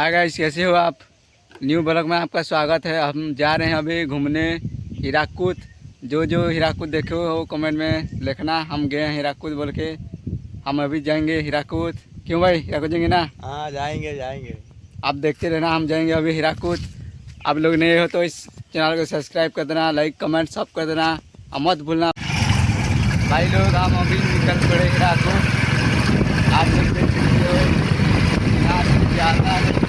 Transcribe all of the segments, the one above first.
Hi guys कैसे हो आप? न्यू ब्लॉग में आपका स्वागत है। हम जा रहे हैं अभी घूमने हीराकुद। जो जो हीराकुद देखे हो कमेंट में लिखना। हम गए हैं हीराकुद बोल के। हम अभी जाएँगे हीराकुद। क्यों भाई? हीराकुद जाएँगे ना? हाँ जाएँगे जाएँगे। आप देखते रहना हम जाएँगे अभी हीराकुद। आप लोग नए हो तो इस चैनल को सब्सक्राइब कर देना लाइक कमेंट सब कर देना। और मत भूलना। भाई लोग हम अभी निकल पड़े हीराकुद। आप लोग देख सकते हो। यहाँ से ज़्यादा है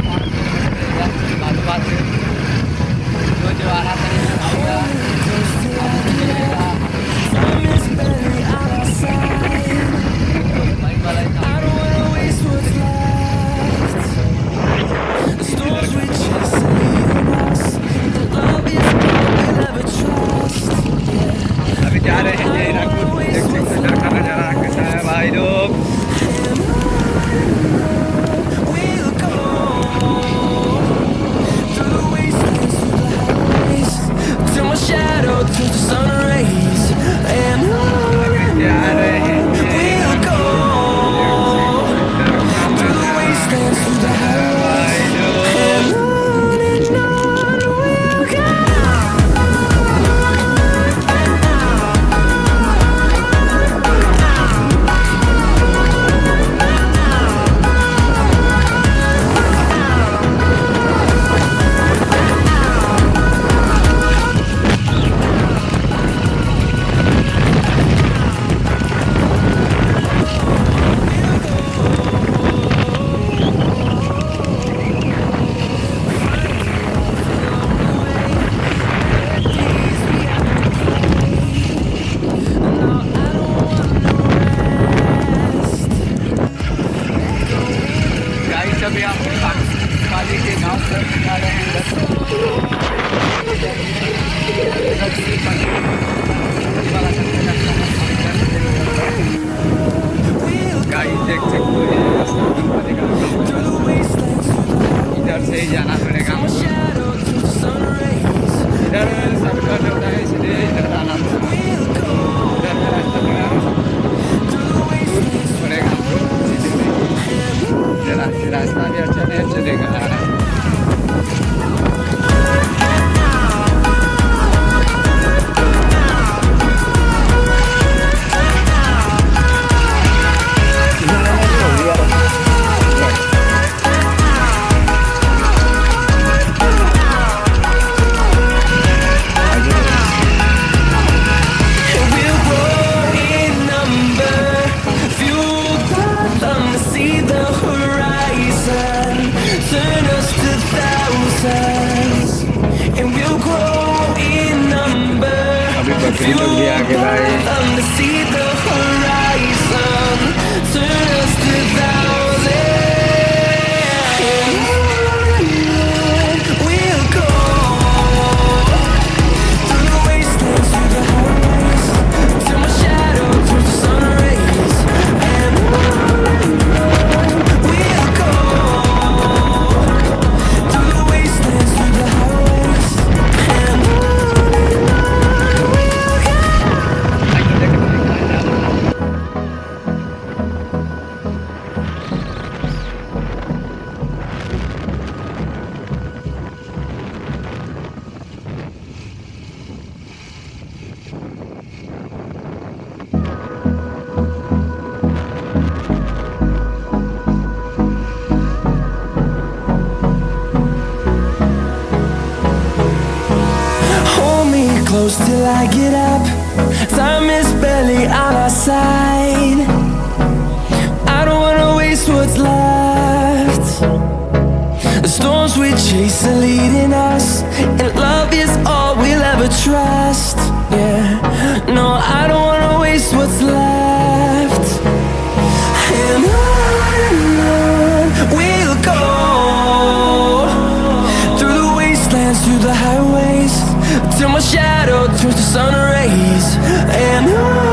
अभी बकरी लोग भी close till I get up. Time is barely on our side. I don't wanna waste what's left. The storms we chase are leading us, and love is all we'll ever trust. Yeah, no, I don't wanna waste what's left. Highways, till my shadow turns to sun rays. And on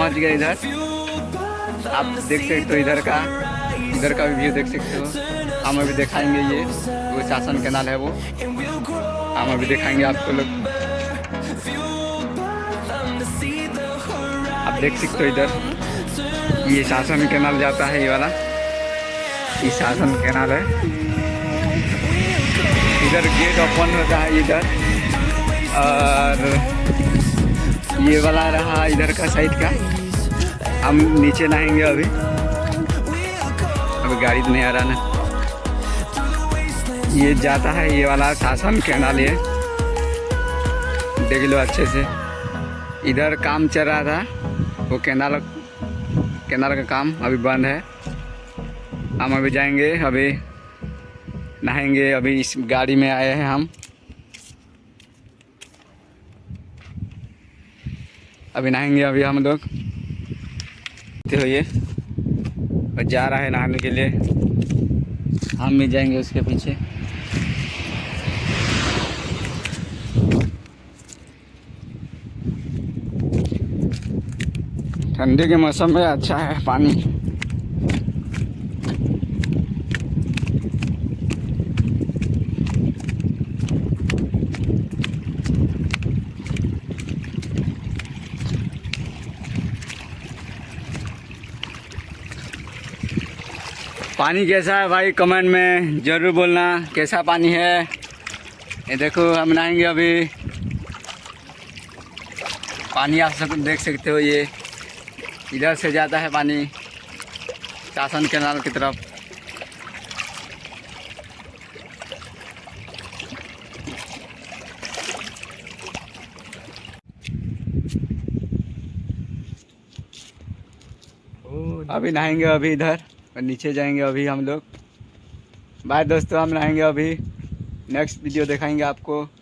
पहुँच गए इधर। आप देख सकते हो इधर का इधर का भी व्यू देख सकते हो। हम अभी दिखाएँगे ये, वो शासन कैनाल है वो। हम अभी दिखाएँगे आपको लोग। आप देख सकते हो इधर। ये शासन कैनाल जाता है ये वाला। ये शासन कैनाल है। इधर गेट ओपन होता है इधर। और ये वाला रहा इधर का साइड का। हम नीचे नहाएँगे अभी। अभी गाड़ी तो नहीं आ रहा ना। ये जाता है ये वाला शासन कैनाल ये। देख लो अच्छे से। इधर काम चल रहा था। वो कैनाल कैनाल का काम अभी बंद है। हम अभी जाएँगे, अभी नहाएँगे, अभी इस गाड़ी में आए हैं हम। अभी नहाएँगे अभी हम लोग। तो ये। और जा रहा है नहाने के लिए। हम भी जाएँगे उसके पीछे। ठंडी के मौसम में अच्छा है पानी। पानी कैसा है भाई? कमेंट में ज़रूर बोलना। कैसा पानी है? ये देखो, हम नहाएँगे अभी। पानी आप सब देख सकते हो ये। इधर से जाता है पानी। शासन कैनाल की तरफ़। अभी नहाएँगे अभी इधर। और नीचे जाएँगे अभी हम लोग। बाय दोस्तों, हम रहेंगे अभी। नेक्स्ट वीडियो दिखाएँगे आपको।